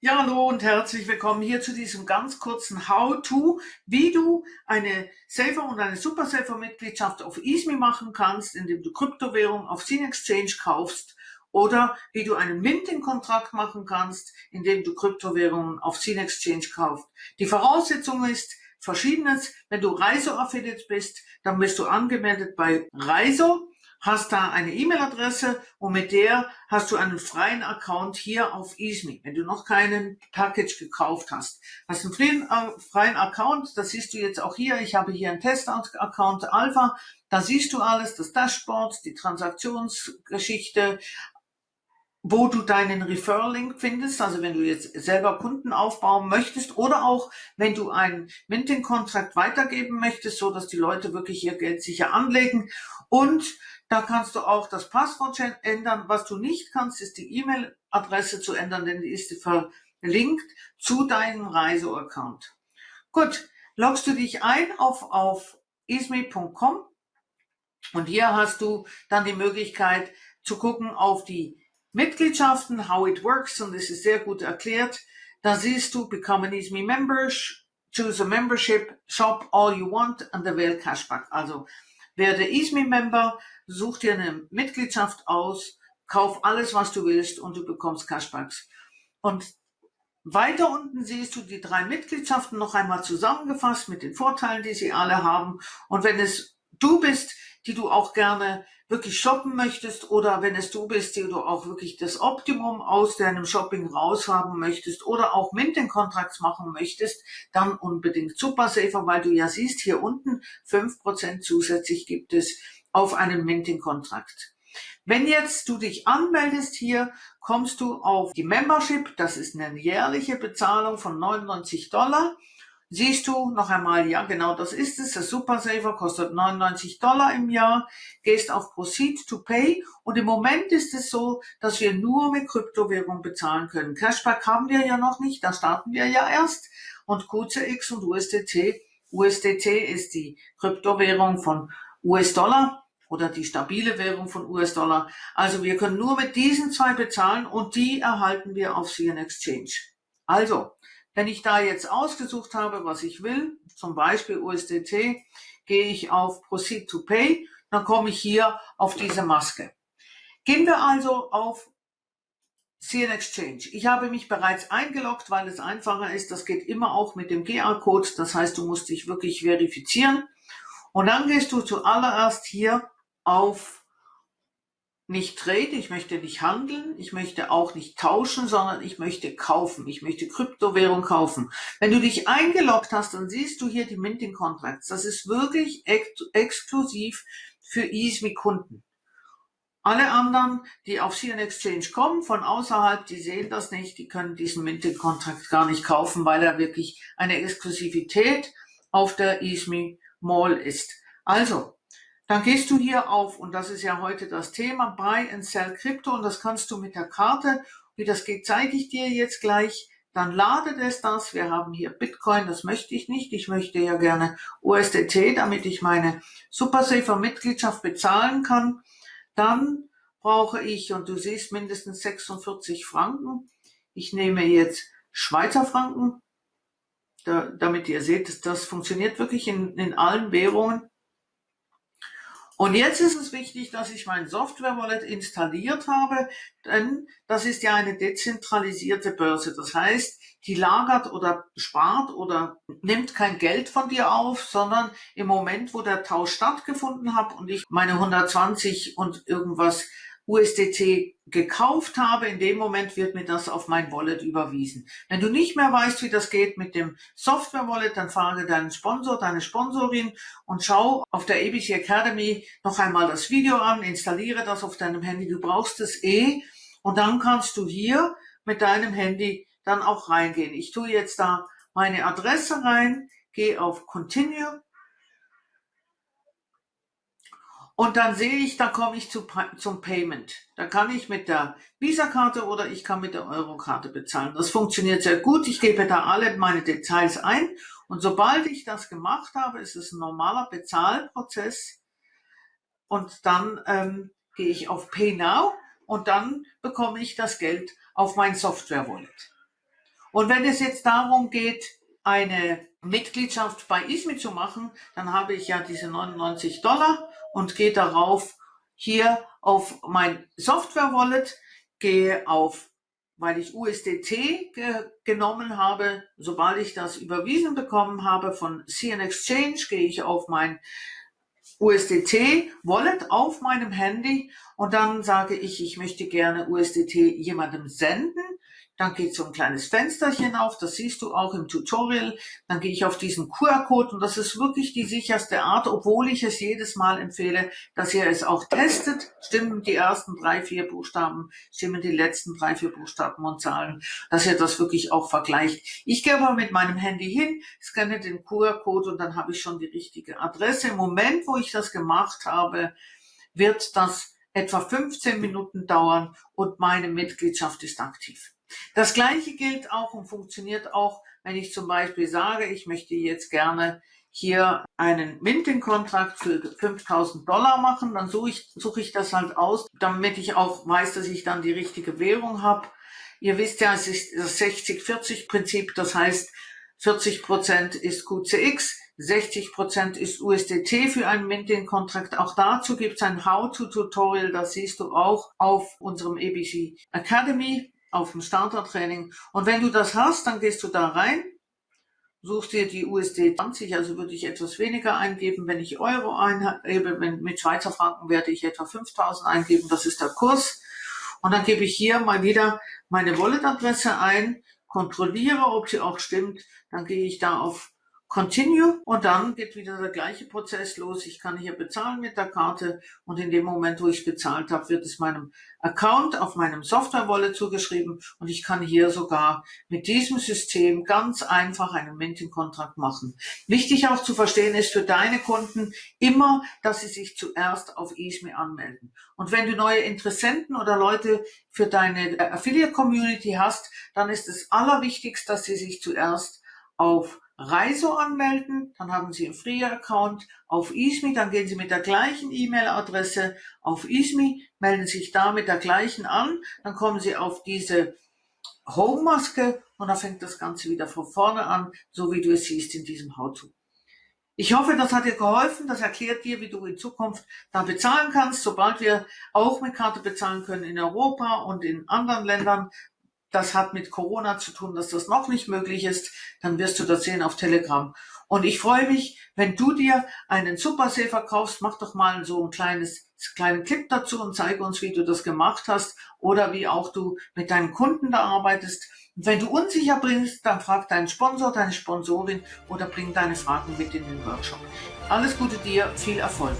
Ja, hallo und herzlich willkommen hier zu diesem ganz kurzen How-To, wie du eine Safer und eine Super Safer Mitgliedschaft auf EASME machen kannst, indem du Kryptowährung auf Scene Exchange kaufst oder wie du einen Minting-Kontrakt machen kannst, indem du Kryptowährungen auf Scene Exchange kaufst. Die Voraussetzung ist verschiedenes. Wenn du Reiso-Affiliate bist, dann bist du angemeldet bei Reiso hast da eine E-Mail-Adresse und mit der hast du einen freien Account hier auf EaseMe. Wenn du noch keinen Package gekauft hast, hast einen freien, äh, freien Account, das siehst du jetzt auch hier. Ich habe hier einen Test-Account Alpha. Da siehst du alles, das Dashboard, die Transaktionsgeschichte, wo du deinen Referral-Link findest, also wenn du jetzt selber Kunden aufbauen möchtest oder auch wenn du einen Minting-Kontrakt weitergeben möchtest, so dass die Leute wirklich ihr Geld sicher anlegen und da kannst du auch das Passwort ändern. Was du nicht kannst, ist die E-Mail-Adresse zu ändern, denn die ist verlinkt zu deinem Reiseaccount. Gut, loggst du dich ein auf, auf isme.com und hier hast du dann die Möglichkeit zu gucken auf die Mitgliedschaften, how it works und das ist sehr gut erklärt. Da siehst du Become an ISME Member, choose a membership, shop all you want and avail cashback. Also werde ISME-Member, such dir eine Mitgliedschaft aus, kauf alles, was du willst und du bekommst Cashbacks. Und weiter unten siehst du die drei Mitgliedschaften noch einmal zusammengefasst mit den Vorteilen, die sie alle haben. Und wenn es du bist, die du auch gerne wirklich shoppen möchtest oder wenn es du bist, die du auch wirklich das Optimum aus deinem Shopping raushaben möchtest oder auch Minting Contracts machen möchtest, dann unbedingt Super Safer, weil du ja siehst, hier unten fünf Prozent zusätzlich gibt es auf einen Minting Contract. Wenn jetzt du dich anmeldest hier, kommst du auf die Membership. Das ist eine jährliche Bezahlung von 99 Dollar. Siehst du noch einmal, ja genau das ist es, das Super Saver kostet 99 Dollar im Jahr, gehst auf Proceed to Pay und im Moment ist es so, dass wir nur mit Kryptowährung bezahlen können. Cashback haben wir ja noch nicht, da starten wir ja erst und QCX und USDT. USDT ist die Kryptowährung von US-Dollar oder die stabile Währung von US-Dollar. Also wir können nur mit diesen zwei bezahlen und die erhalten wir auf CN Exchange. Also, wenn ich da jetzt ausgesucht habe, was ich will, zum Beispiel USDT, gehe ich auf Proceed to Pay, dann komme ich hier auf diese Maske. Gehen wir also auf CN Exchange. Ich habe mich bereits eingeloggt, weil es einfacher ist. Das geht immer auch mit dem GA-Code. Das heißt, du musst dich wirklich verifizieren. Und dann gehst du zuallererst hier auf nicht trade, ich möchte nicht handeln, ich möchte auch nicht tauschen, sondern ich möchte kaufen, ich möchte Kryptowährung kaufen. Wenn du dich eingeloggt hast, dann siehst du hier die Minting Contracts. Das ist wirklich ex exklusiv für EASME Kunden. Alle anderen, die auf CN Exchange kommen, von außerhalb, die sehen das nicht, die können diesen Minting Contract gar nicht kaufen, weil er wirklich eine Exklusivität auf der EASME Mall ist. Also, dann gehst du hier auf, und das ist ja heute das Thema, Buy and Sell Crypto, und das kannst du mit der Karte, wie das geht, zeige ich dir jetzt gleich. Dann ladet es das. Wir haben hier Bitcoin, das möchte ich nicht. Ich möchte ja gerne USDT, damit ich meine Supersafer Mitgliedschaft bezahlen kann. Dann brauche ich, und du siehst mindestens 46 Franken. Ich nehme jetzt Schweizer Franken, da, damit ihr seht, das funktioniert wirklich in, in allen Währungen. Und jetzt ist es wichtig, dass ich mein Software Wallet installiert habe, denn das ist ja eine dezentralisierte Börse. Das heißt, die lagert oder spart oder nimmt kein Geld von dir auf, sondern im Moment, wo der Tausch stattgefunden hat und ich meine 120 und irgendwas USDT gekauft habe, in dem Moment wird mir das auf mein Wallet überwiesen. Wenn du nicht mehr weißt, wie das geht mit dem Software Wallet, dann frage deinen Sponsor, deine Sponsorin und schau auf der ABC Academy noch einmal das Video an, installiere das auf deinem Handy. Du brauchst es eh und dann kannst du hier mit deinem Handy dann auch reingehen. Ich tue jetzt da meine Adresse rein, gehe auf Continue Und dann sehe ich, da komme ich zu, zum Payment. Da kann ich mit der Visa-Karte oder ich kann mit der Euro-Karte bezahlen. Das funktioniert sehr gut. Ich gebe da alle meine Details ein. Und sobald ich das gemacht habe, ist es ein normaler Bezahlprozess. Und dann ähm, gehe ich auf Pay Now und dann bekomme ich das Geld auf mein Software-Wallet. Und wenn es jetzt darum geht, eine Mitgliedschaft bei ISMI zu machen, dann habe ich ja diese 99 Dollar und gehe darauf hier auf mein Software Wallet, gehe auf, weil ich USDT ge genommen habe, sobald ich das überwiesen bekommen habe von CN Exchange, gehe ich auf mein USDT Wallet auf meinem Handy und dann sage ich, ich möchte gerne USDT jemandem senden dann geht so ein kleines Fensterchen auf, das siehst du auch im Tutorial. Dann gehe ich auf diesen QR-Code und das ist wirklich die sicherste Art, obwohl ich es jedes Mal empfehle, dass ihr es auch testet. Stimmen die ersten drei, vier Buchstaben, stimmen die letzten drei, vier Buchstaben und Zahlen, dass ihr das wirklich auch vergleicht. Ich gehe aber mit meinem Handy hin, scanne den QR-Code und dann habe ich schon die richtige Adresse. Im Moment, wo ich das gemacht habe, wird das etwa 15 Minuten dauern und meine Mitgliedschaft ist aktiv. Das gleiche gilt auch und funktioniert auch, wenn ich zum Beispiel sage, ich möchte jetzt gerne hier einen Minting-Kontrakt für 5000 Dollar machen, dann suche ich, suche ich das halt aus, damit ich auch weiß, dass ich dann die richtige Währung habe. Ihr wisst ja, es ist das 60-40-Prinzip, das heißt, 40 Prozent ist QCX, 60 Prozent ist USDT für einen Minting-Kontrakt. Auch dazu gibt es ein How-to-Tutorial, das siehst du auch auf unserem ABC Academy auf dem Startertraining. Und wenn du das hast, dann gehst du da rein, suchst dir die USD 20, also würde ich etwas weniger eingeben, wenn ich Euro eingebe, mit Schweizer Franken werde ich etwa 5000 eingeben, das ist der Kurs. Und dann gebe ich hier mal wieder meine Wallet-Adresse ein, kontrolliere, ob sie auch stimmt, dann gehe ich da auf Continue und dann geht wieder der gleiche Prozess los. Ich kann hier bezahlen mit der Karte und in dem Moment, wo ich bezahlt habe, wird es meinem Account auf meinem Software-Wallet zugeschrieben und ich kann hier sogar mit diesem System ganz einfach einen Minting-Kontrakt machen. Wichtig auch zu verstehen ist für deine Kunden immer, dass sie sich zuerst auf eSme anmelden. Und wenn du neue Interessenten oder Leute für deine Affiliate-Community hast, dann ist es allerwichtigst, dass sie sich zuerst auf Reiso anmelden, dann haben Sie einen Free-Account auf ISMI, dann gehen Sie mit der gleichen E-Mail-Adresse auf ISMI, melden sich da mit der gleichen an, dann kommen Sie auf diese Home-Maske und dann fängt das Ganze wieder von vorne an, so wie du es siehst in diesem How-To. Ich hoffe, das hat dir geholfen. Das erklärt dir, wie du in Zukunft da bezahlen kannst. Sobald wir auch mit Karte bezahlen können in Europa und in anderen Ländern, das hat mit Corona zu tun, dass das noch nicht möglich ist, dann wirst du das sehen auf Telegram. Und ich freue mich, wenn du dir einen Super Safer kaufst, mach doch mal so ein kleines, kleinen Clip dazu und zeige uns, wie du das gemacht hast oder wie auch du mit deinen Kunden da arbeitest. Und wenn du unsicher bist, dann frag deinen Sponsor, deine Sponsorin oder bring deine Fragen mit in den Workshop. Alles Gute dir, viel Erfolg.